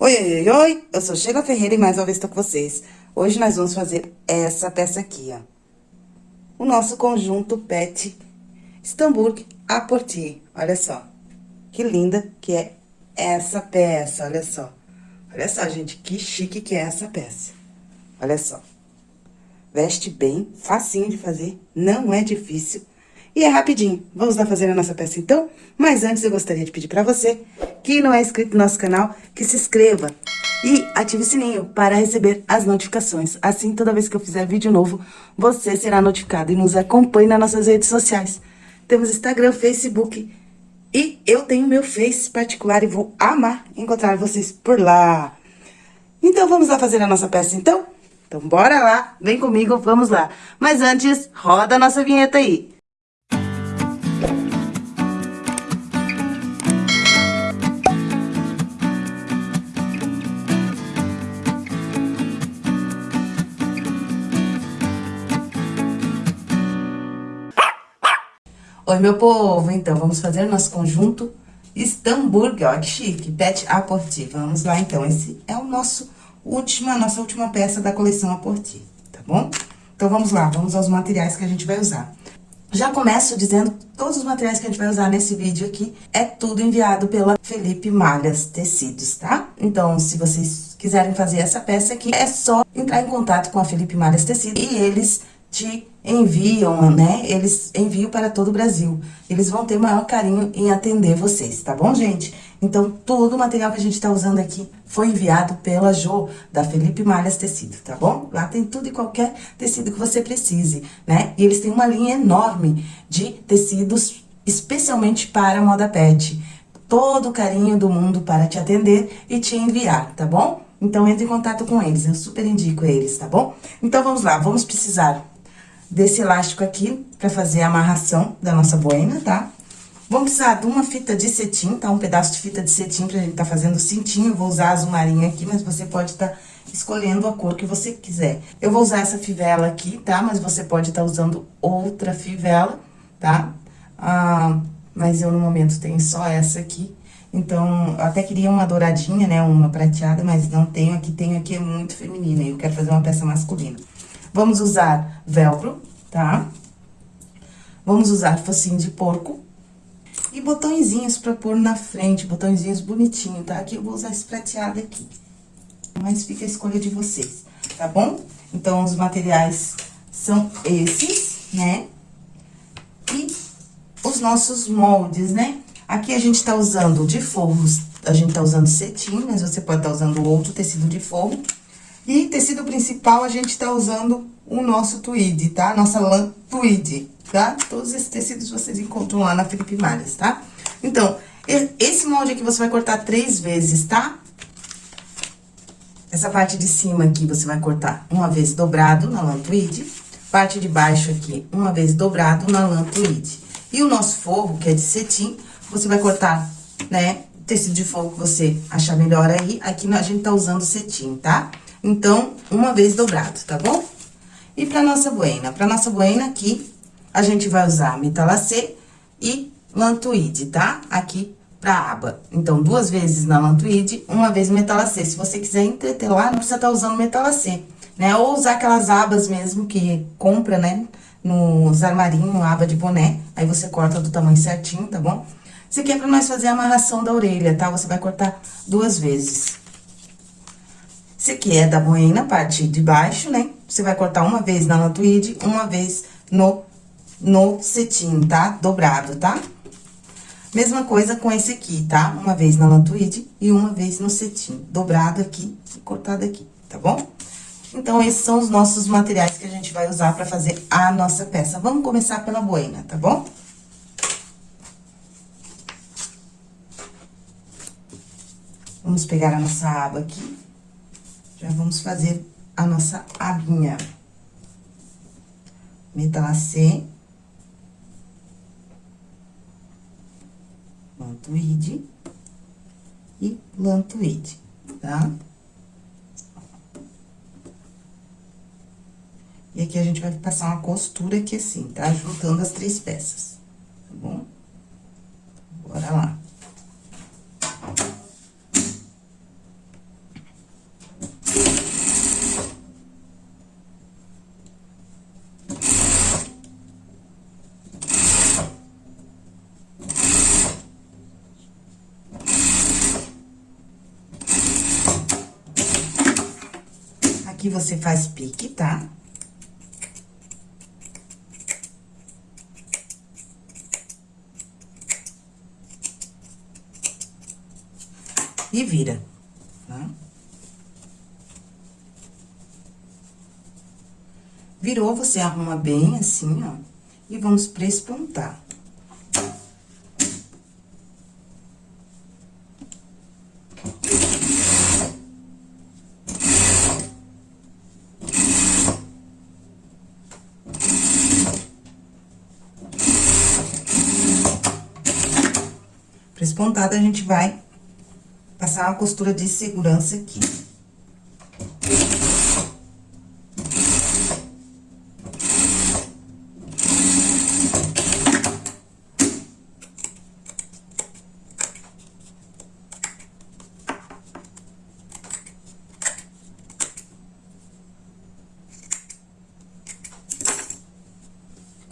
Oi, oi, oi, eu sou Sheila Ferreira e mais uma vez estou com vocês. Hoje nós vamos fazer essa peça aqui, ó. O nosso conjunto Pet Stamburg a Portier. Olha só, que linda que é essa peça, olha só. Olha só, gente, que chique que é essa peça. Olha só. Veste bem, facinho de fazer, não é difícil. E é rapidinho. Vamos lá fazer a nossa peça, então? Mas antes, eu gostaria de pedir pra você que não é inscrito no nosso canal, que se inscreva e ative o sininho para receber as notificações. Assim, toda vez que eu fizer vídeo novo, você será notificado e nos acompanhe nas nossas redes sociais. Temos Instagram, Facebook e eu tenho meu Face particular e vou amar encontrar vocês por lá. Então, vamos lá fazer a nossa peça, então? Então, bora lá, vem comigo, vamos lá. Mas antes, roda a nossa vinheta aí. Oi, meu povo! Então, vamos fazer nosso conjunto Stamburg, ó, que chique, Pet Porti. Vamos lá, então, esse é o nosso última, nossa última peça da coleção Porti, tá bom? Então, vamos lá, vamos aos materiais que a gente vai usar. Já começo dizendo que todos os materiais que a gente vai usar nesse vídeo aqui é tudo enviado pela Felipe Malhas Tecidos, tá? Então, se vocês quiserem fazer essa peça aqui, é só entrar em contato com a Felipe Malhas Tecidos e eles te enviam, né? Eles enviam para todo o Brasil. Eles vão ter maior carinho em atender vocês, tá bom, gente? Então, todo o material que a gente tá usando aqui foi enviado pela Jo, da Felipe Malhas Tecido, tá bom? Lá tem tudo e qualquer tecido que você precise, né? E eles têm uma linha enorme de tecidos especialmente para moda pet. Todo o carinho do mundo para te atender e te enviar, tá bom? Então, entre em contato com eles, eu super indico eles, tá bom? Então, vamos lá, vamos precisar desse elástico aqui pra fazer a amarração da nossa boina, tá? Vamos precisar de uma fita de cetim, tá? Um pedaço de fita de cetim pra gente tá fazendo o cintinho. vou usar azul marinho aqui, mas você pode tá escolhendo a cor que você quiser. Eu vou usar essa fivela aqui, tá? Mas você pode tá usando outra fivela, tá? Ah, mas eu, no momento, tenho só essa aqui. Então, eu até queria uma douradinha, né? Uma prateada, mas não tenho aqui. Tenho aqui, é muito feminina. Eu quero fazer uma peça masculina. Vamos usar velcro, tá? Vamos usar focinho de porco. E botõezinhos pra pôr na frente, botõezinhos bonitinhos, tá? Aqui eu vou usar esse prateado aqui. Mas fica a escolha de vocês, tá bom? Então, os materiais são esses, né? E os nossos moldes, né? Aqui a gente tá usando de forros, a gente tá usando cetim, mas você pode estar tá usando outro tecido de forro. E tecido principal, a gente tá usando o nosso tweed, tá? Nossa lã tweed, tá? Todos esses tecidos vocês encontram lá na Felipe Malhas, tá? Então, esse molde aqui você vai cortar três vezes, tá? Essa parte de cima aqui você vai cortar uma vez dobrado na lã tweed. Parte de baixo aqui, uma vez dobrado na lã tweed. E o nosso forro, que é de cetim, você vai cortar, né, tecido de forro que você achar melhor aí. Aqui a gente tá usando cetim, tá? Então, uma vez dobrado, tá bom? E pra nossa boina? Pra nossa boina aqui, a gente vai usar metalacê e lantuide, tá? Aqui pra aba. Então, duas vezes na lantuide, uma vez metalacê. Se você quiser entretelar, não precisa estar tá usando metalacê, né? Ou usar aquelas abas mesmo que compra, né? Nos armarinhos, aba de boné. Aí, você corta do tamanho certinho, tá bom? Isso aqui é pra nós fazer a amarração da orelha, tá? Você vai cortar duas vezes. Esse aqui é da boina, parte de baixo, né? Você vai cortar uma vez na lantuide, uma vez no, no cetim, tá? Dobrado, tá? Mesma coisa com esse aqui, tá? Uma vez na lantuide e uma vez no cetim. Dobrado aqui e cortado aqui, tá bom? Então, esses são os nossos materiais que a gente vai usar pra fazer a nossa peça. Vamos começar pela boina, tá bom? Vamos pegar a nossa aba aqui. Já vamos fazer a nossa abinha. Metalacê. Lantuide. E lantuide, tá? E aqui a gente vai passar uma costura aqui assim, tá? Juntando as três peças, tá bom? Bora lá. Aqui você faz pique, tá? E vira. Virou, você arruma bem assim, ó, e vamos prespontar. Prespontada, a gente vai passar uma costura de segurança aqui.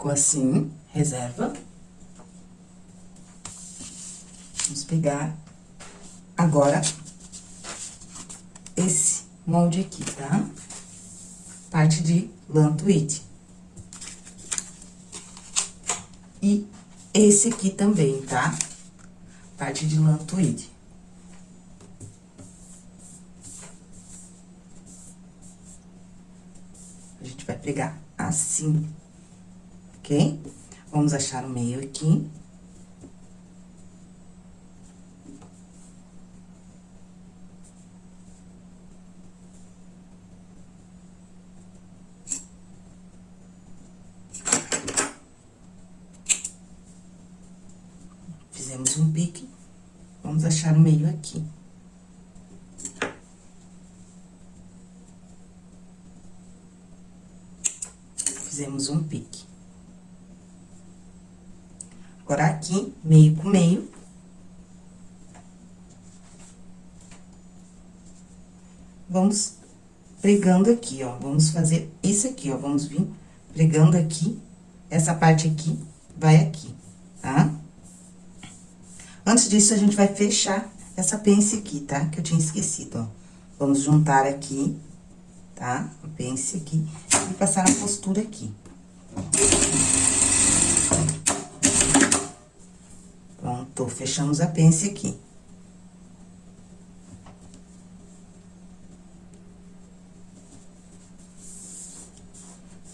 Ficou assim, reserva. Vamos pegar agora esse molde aqui, tá? Parte de lã tweed. E esse aqui também, tá? Parte de lã tweed. A gente vai pregar assim ok? Vamos achar o meio aqui. Fizemos um pique, o meio aqui. Fizemos um pique. Agora, aqui, meio com meio. Vamos pregando aqui, ó. Vamos fazer isso aqui, ó. Vamos vir pregando aqui. Essa parte aqui vai aqui? Antes disso, a gente vai fechar essa pence aqui, tá? Que eu tinha esquecido, ó. Vamos juntar aqui, tá? A pence aqui e passar a postura aqui. Pronto, fechamos a pence aqui.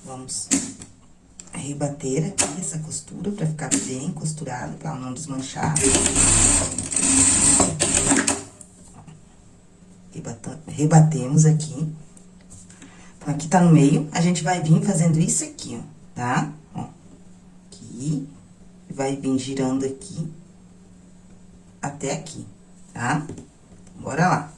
Vamos rebater aqui essa costura pra ficar bem costurado, pra não desmanchar. Rebatemos aqui. Então, aqui tá no meio, a gente vai vir fazendo isso aqui, ó, tá? Ó, aqui, vai vir girando aqui até aqui, tá? Bora lá.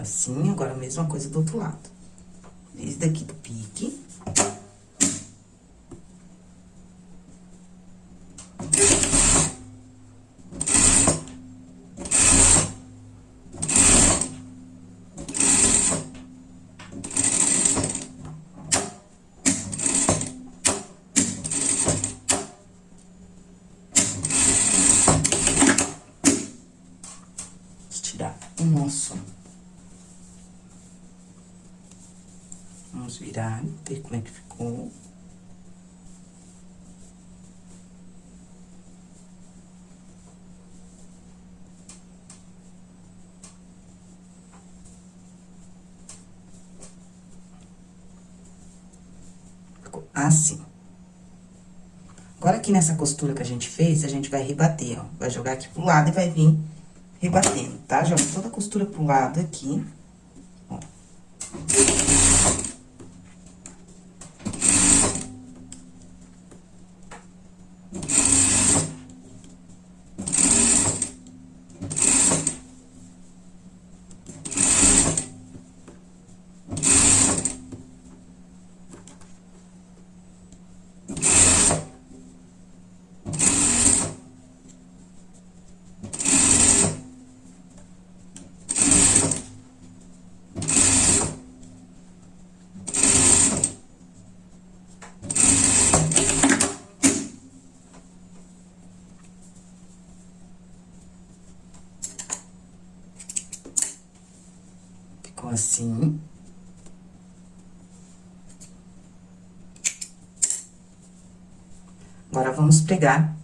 Assim, agora a mesma coisa do outro lado. Desde aqui do pique. tirar o nosso Vamos virar, ver como é que ficou. Ficou assim. Agora, aqui nessa costura que a gente fez, a gente vai rebater, ó. Vai jogar aqui pro lado e vai vir rebatendo, tá? Joga toda a costura pro lado aqui. Assim. Agora, vamos pregar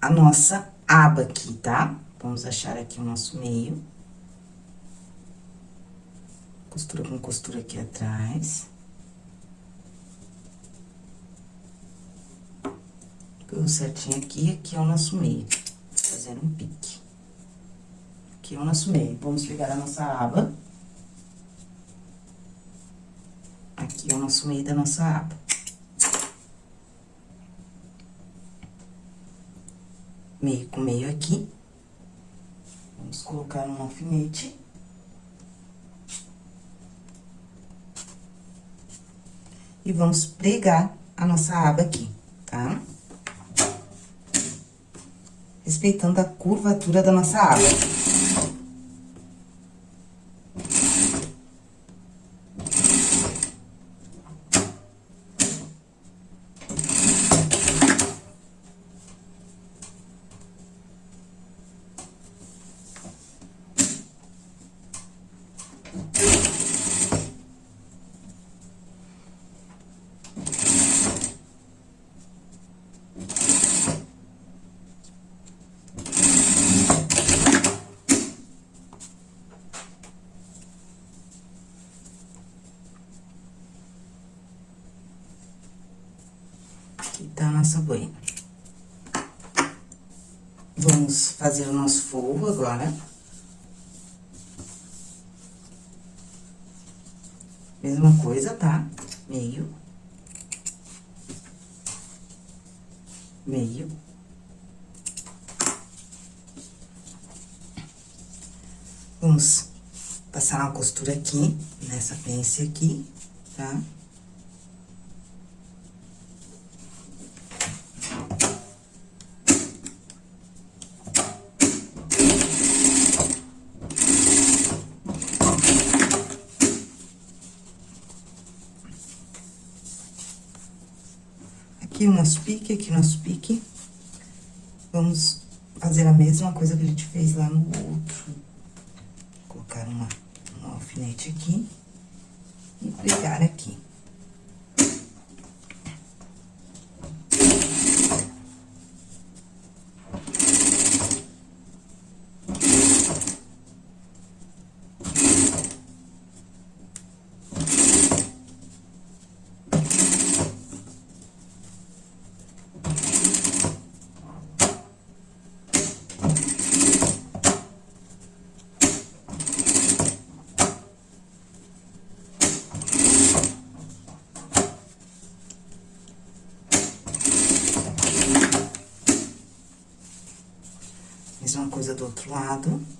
a nossa aba aqui, tá? Vamos achar aqui o nosso meio. Costura com costura aqui atrás. Pegou certinho aqui, aqui é o nosso meio. Fazendo um pique. Aqui é o nosso meio. Vamos pegar a nossa aba. Meio da nossa aba. meio com meio aqui. Vamos colocar um alfinete. E vamos pregar a nossa aba aqui, tá? Respeitando a curvatura da nossa aba. tá a nossa boina. Vamos fazer o nosso forro agora. Mesma coisa, tá? Meio. Meio. Vamos passar uma costura aqui, nessa pence aqui, tá? Tá? Aqui nosso pique, aqui nosso pique. Vamos fazer a mesma coisa que a gente fez lá no outro. Colocar uma, um alfinete aqui e pregar aqui. Mesma coisa do outro lado.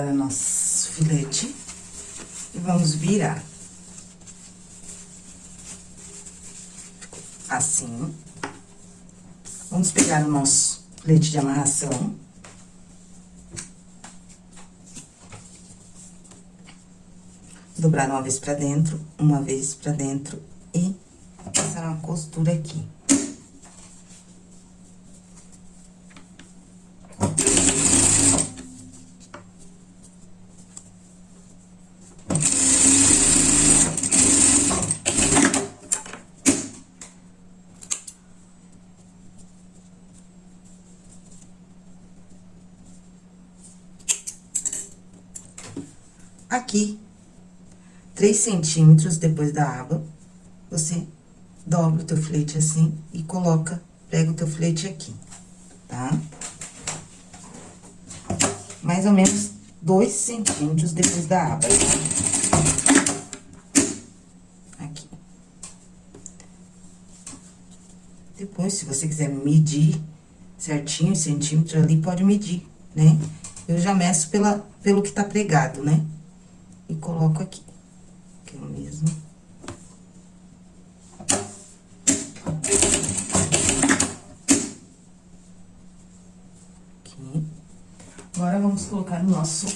Tirar o nosso filete e vamos virar. Assim. Vamos pegar o nosso filete de amarração. Dobrar uma vez pra dentro, uma vez pra dentro e passar uma costura aqui, três centímetros depois da aba, você dobra o teu filete assim e coloca, pega o teu filete aqui, tá? Mais ou menos dois centímetros depois da aba. Aqui. Depois, se você quiser medir certinho, centímetro ali, pode medir, né? Eu já meço pela, pelo que tá pregado, né? e coloco aqui. Mesmo. Aqui. Agora, vamos colocar o nosso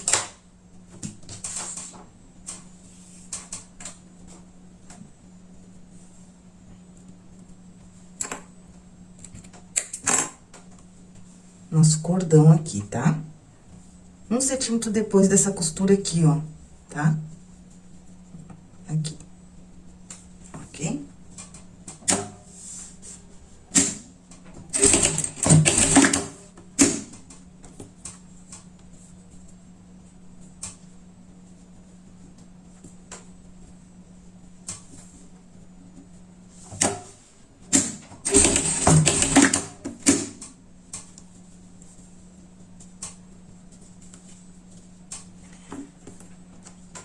nosso cordão aqui, tá? Um centímetro depois dessa costura aqui, ó, tá? Aqui. Ok?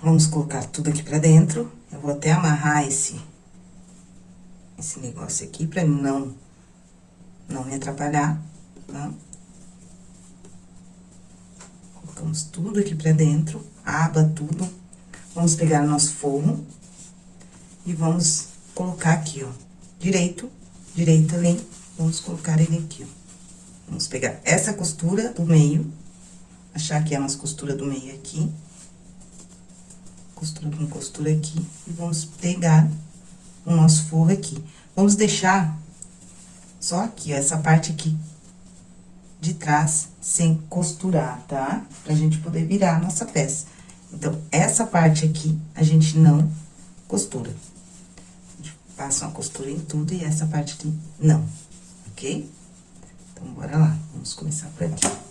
Vamos colocar tudo aqui pra dentro. Eu vou até amarrar esse, esse negócio aqui pra não, não me atrapalhar, tá? Colocamos tudo aqui pra dentro, aba tudo. Vamos pegar nosso forro e vamos colocar aqui, ó, direito, direito ali, vamos colocar ele aqui, ó. Vamos pegar essa costura do meio, achar que é a nossa costura do meio aqui costura com costura aqui, e vamos pegar o nosso forro aqui. Vamos deixar só aqui, ó, essa parte aqui de trás, sem costurar, tá? Pra gente poder virar a nossa peça. Então, essa parte aqui, a gente não costura. A gente passa uma costura em tudo e essa parte aqui, não, ok? Então, bora lá, vamos começar por aqui.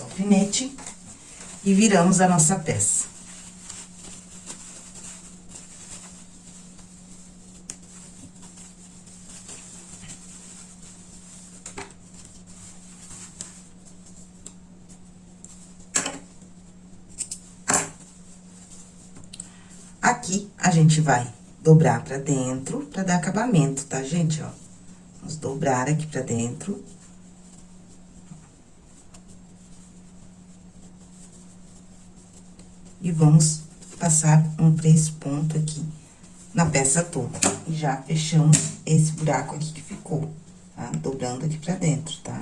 Alfinete e viramos a nossa peça. Aqui, a gente vai dobrar pra dentro pra dar acabamento, tá, gente? Ó, vamos dobrar aqui pra dentro. E vamos passar um três pontos aqui na peça toda. E já fechamos esse buraco aqui que ficou, tá? Dobrando aqui pra dentro, tá?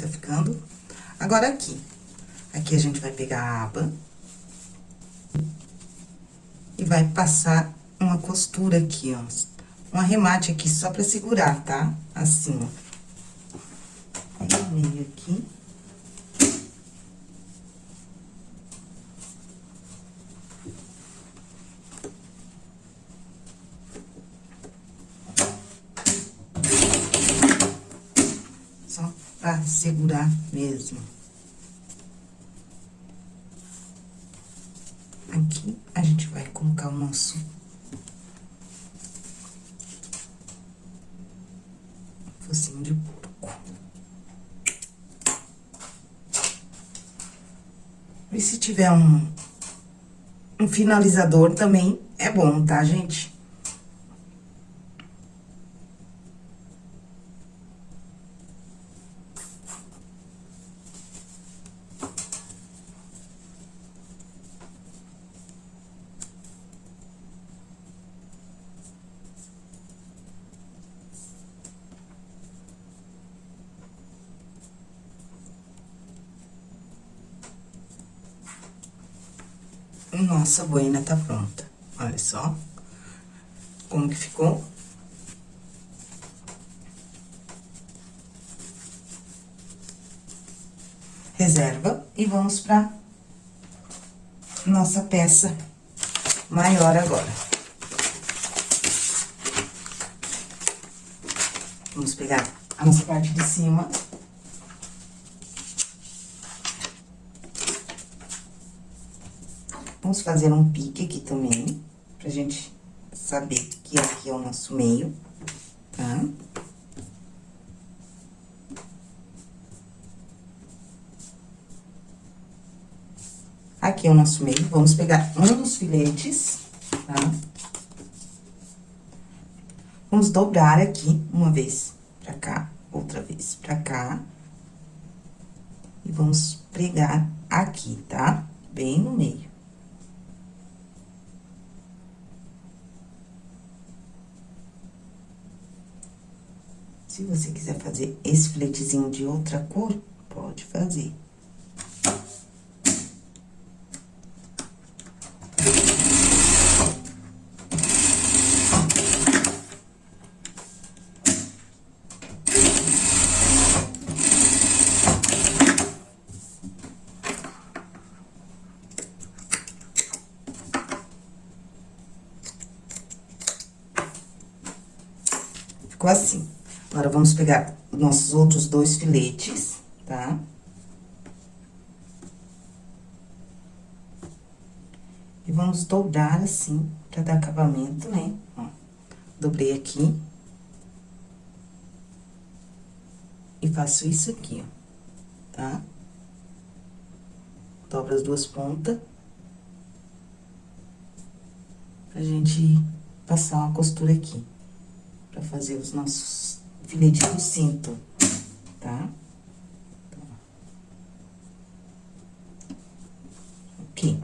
tá ficando. Agora, aqui. Aqui a gente vai pegar a aba. E vai passar uma costura aqui, ó. Um arremate aqui só pra segurar, tá? Assim, ó. meio aqui. pra segurar mesmo. Aqui, a gente vai colocar o nosso... Focinho de porco. E se tiver um, um finalizador também é bom, tá, gente? Nossa boina tá pronta. Olha só. Como que ficou. Reserva. E vamos pra nossa peça maior agora. Vamos pegar a nossa parte de cima. Vamos fazer um pique aqui também, pra gente saber que aqui é o nosso meio, tá? Aqui é o nosso meio, vamos pegar um dos filetes, tá? Vamos dobrar aqui uma vez pra cá, outra vez pra cá. E vamos pregar aqui, tá? Bem no meio. Se você quiser fazer esse filetezinho de outra cor, pode fazer. Ficou assim. Agora, vamos pegar nossos outros dois filetes, tá? E vamos dobrar assim, pra dar acabamento, né? Ó, dobrei aqui. E faço isso aqui, ó, tá? Dobro as duas pontas. Pra gente passar uma costura aqui. Pra fazer os nossos filete do cinto, tá? Aqui.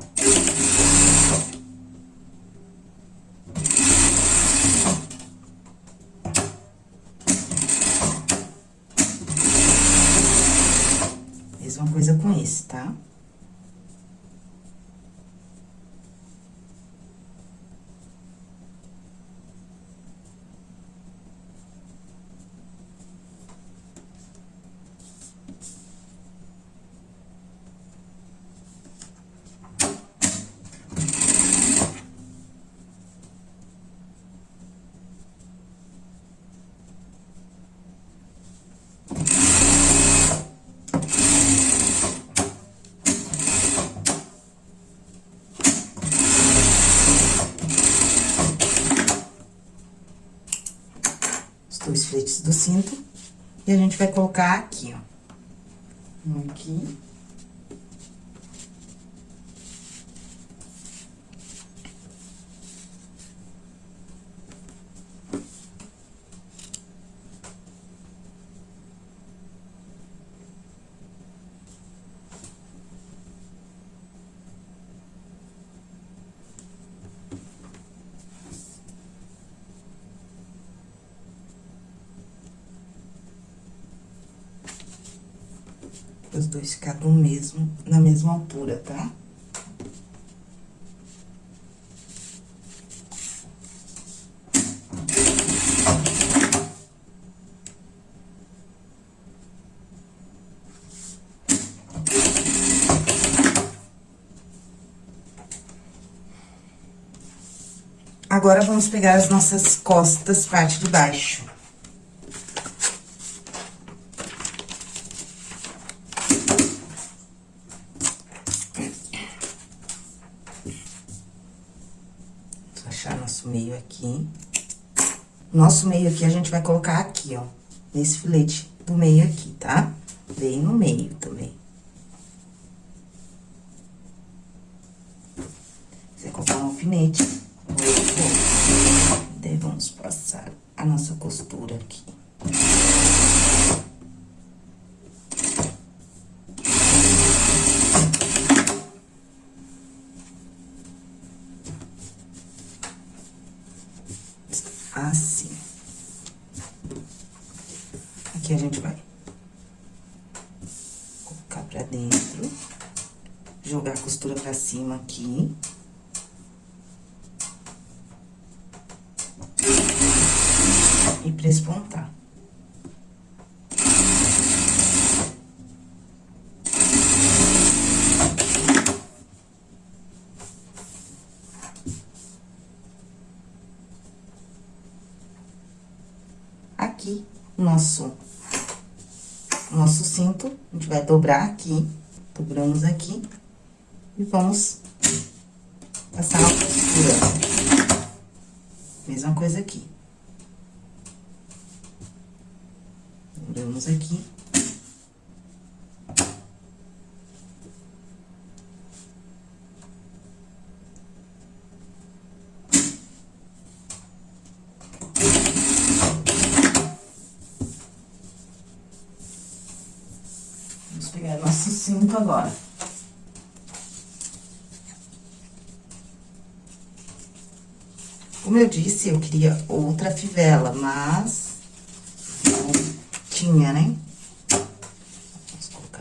Mesma coisa com esse, tá? dois fletes do cinto. E a gente vai colocar aqui, ó. Aqui. Dois ficar do mesmo, na mesma altura, tá? Agora, vamos pegar as nossas costas, parte de baixo. nosso meio aqui. Nosso meio aqui, a gente vai colocar aqui, ó, nesse filete do meio aqui, tá? Bem no meio também. Você colocar um alfinete, daí vamos passar a nossa costura aqui. Assim. Aqui a gente vai colocar pra dentro, jogar a costura pra cima aqui. E prespontar. Aqui, nosso, nosso cinto, a gente vai dobrar aqui, dobramos aqui, e vamos passar a. Mesma coisa aqui. Dobramos aqui. Vamos pegar nosso cinto agora. Como eu disse, eu queria outra fivela, mas não tinha, né? Vamos colocar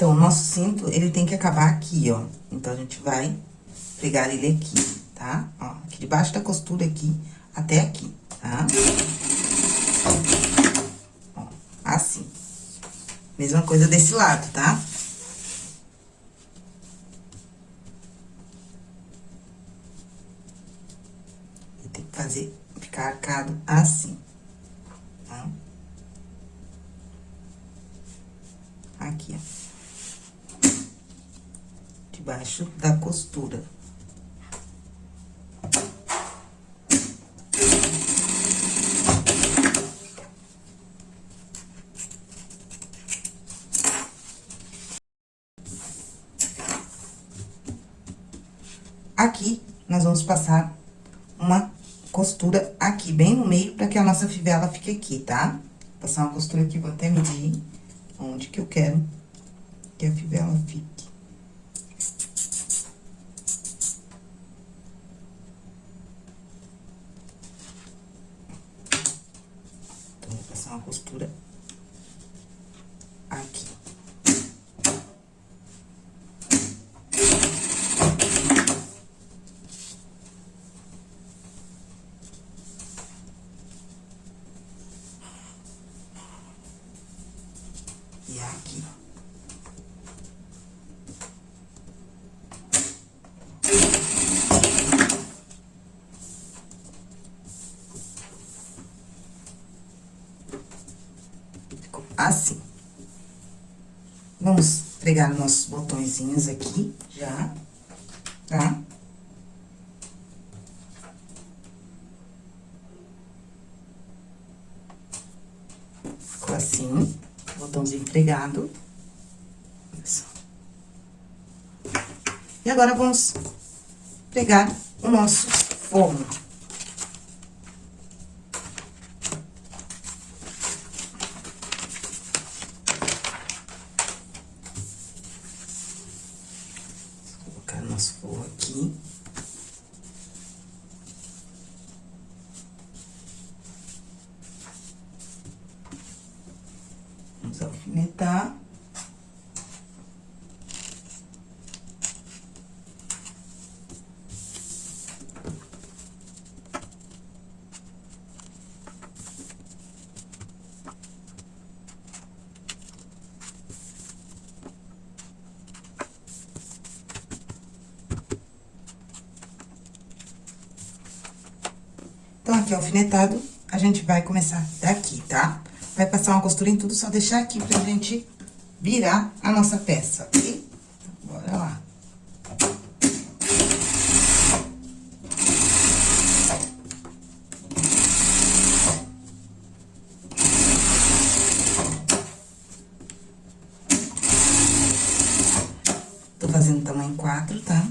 Então, o nosso cinto, ele tem que acabar aqui, ó. Então, a gente vai pregar ele aqui, tá? Ó, aqui debaixo da costura aqui, até aqui, tá? Ó, assim. Mesma coisa desse lado, tá? Tem que fazer, ficar arcado assim, tá? Aqui, ó debaixo da costura. Aqui, nós vamos passar uma costura aqui, bem no meio, pra que a nossa fivela fique aqui, tá? Passar uma costura aqui, vou até medir onde que eu quero que a fivela fique. uma costura aqui. E aqui. assim. Pregar nossos botõezinhos aqui, já, tá? Ficou assim, botãozinho pregado. E agora, vamos pregar o nosso forno. nosso forro aqui. Vamos alfinetar. Então, aqui alfinetado, a gente vai começar daqui, tá? Vai passar uma costura em tudo, só deixar aqui pra gente virar a nossa peça, ok? Então, bora lá. Tô fazendo tamanho quatro, tá?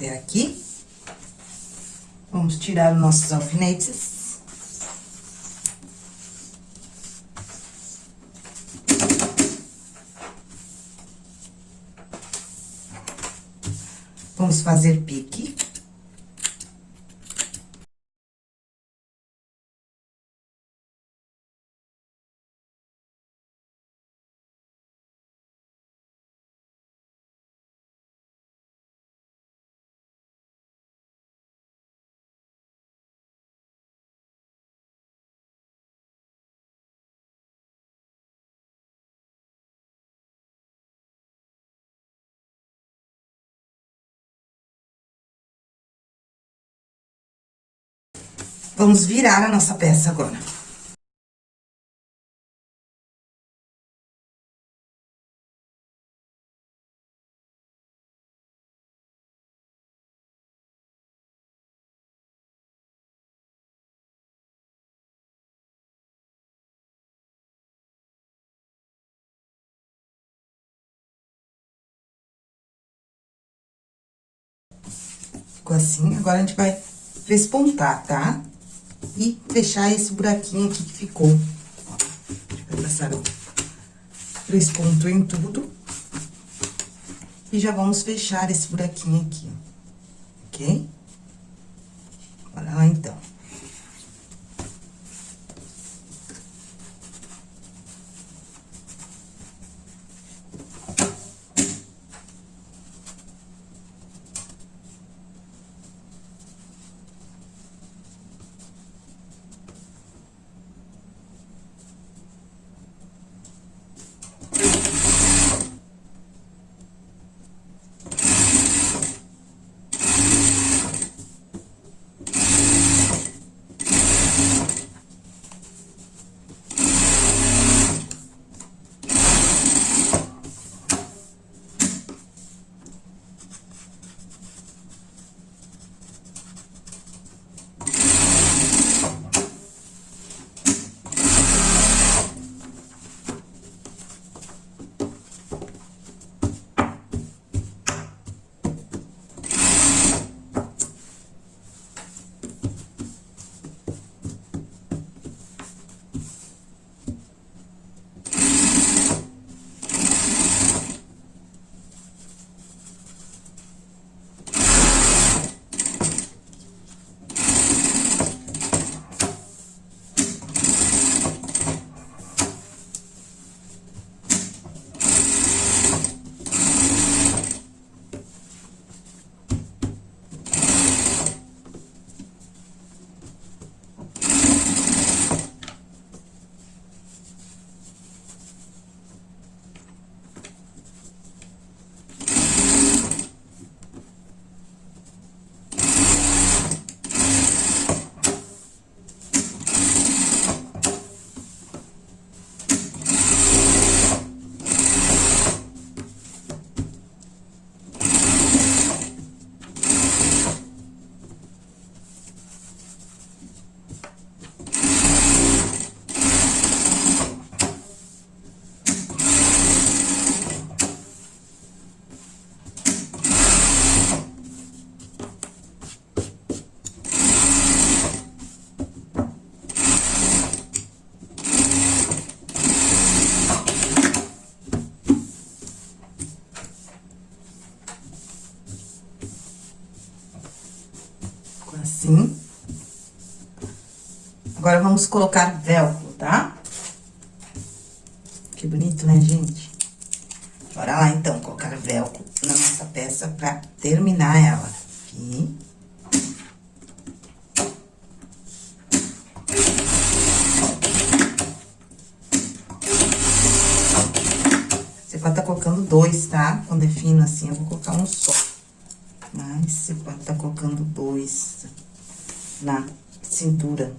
Até aqui. Vamos tirar os nossos alfinetes. Vamos fazer Vamos virar a nossa peça agora. Assim, agora a gente vai despontar, tá? E fechar esse buraquinho aqui que ficou. Vai passar três pontos em tudo. E já vamos fechar esse buraquinho aqui. Ok? Bora lá, então. Agora, vamos colocar velcro, tá? Que bonito, né, gente? Bora lá, então, colocar velcro na nossa peça pra terminar ela. Aqui. Você pode estar tá colocando dois, tá? Quando é fino assim, eu vou colocar um só. Mas você pode estar tá colocando dois na cintura.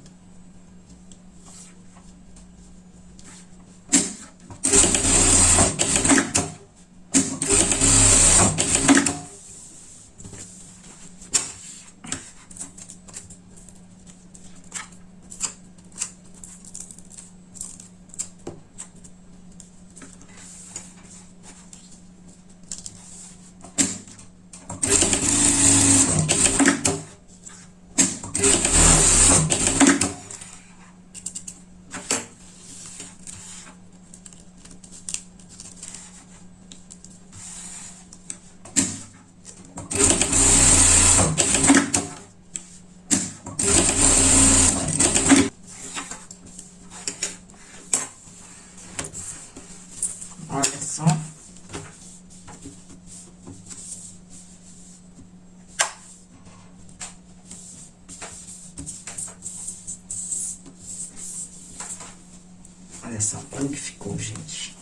Só como que ficou, gente.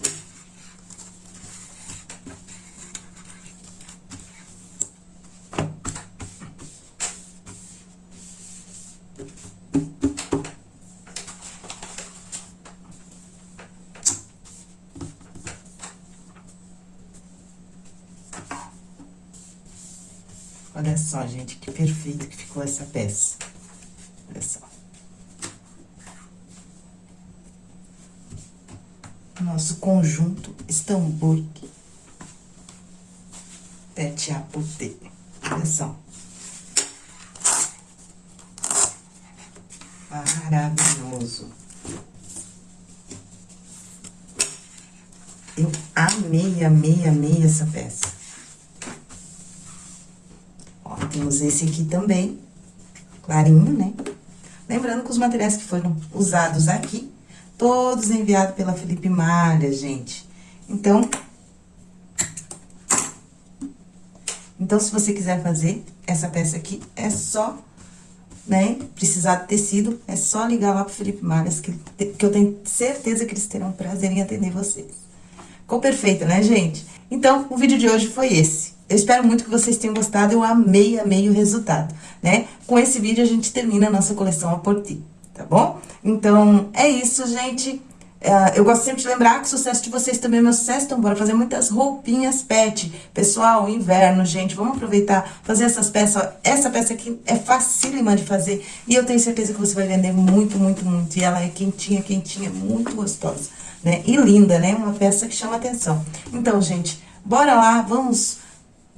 Olha só, gente, que perfeito que ficou essa peça. Olha só. nosso conjunto Stambul Tete Apotê. Atenção. Maravilhoso. Eu amei, amei, amei essa peça. Ó, temos esse aqui também, clarinho, né? Lembrando que os materiais que foram usados aqui Todos enviados pela Felipe Malha, gente. Então, então, se você quiser fazer essa peça aqui, é só, né, precisar de tecido, é só ligar lá pro Felipe Malhas, que, que eu tenho certeza que eles terão prazer em atender vocês. Ficou perfeito, né, gente? Então, o vídeo de hoje foi esse. Eu espero muito que vocês tenham gostado, eu amei, amei o resultado, né? Com esse vídeo, a gente termina a nossa coleção a Porti tá bom? Então, é isso, gente. É, eu gosto sempre de lembrar que o sucesso de vocês também é meu sucesso, então bora fazer muitas roupinhas pet. Pessoal, inverno, gente, vamos aproveitar, fazer essas peças. Essa peça aqui é facílima de fazer e eu tenho certeza que você vai vender muito, muito, muito. E ela é quentinha, quentinha, muito gostosa, né? E linda, né? Uma peça que chama atenção. Então, gente, bora lá, vamos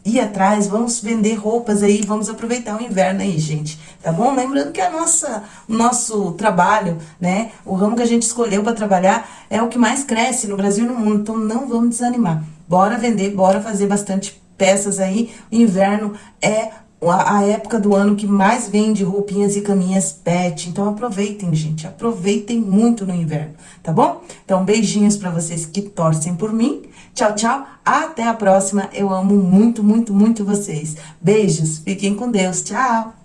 ir atrás, vamos vender roupas aí, vamos aproveitar o inverno aí, gente, tá bom? Lembrando que a nossa, o nosso trabalho, né, o ramo que a gente escolheu para trabalhar é o que mais cresce no Brasil e no mundo, então não vamos desanimar. Bora vender, bora fazer bastante peças aí, o inverno é a, época do ano que mais vende roupinhas e caminhas pet. Então, aproveitem, gente. Aproveitem muito no inverno, tá bom? Então, beijinhos pra vocês que torcem por mim. Tchau, tchau. Até a próxima. Eu amo muito, muito, muito vocês. Beijos. Fiquem com Deus. Tchau.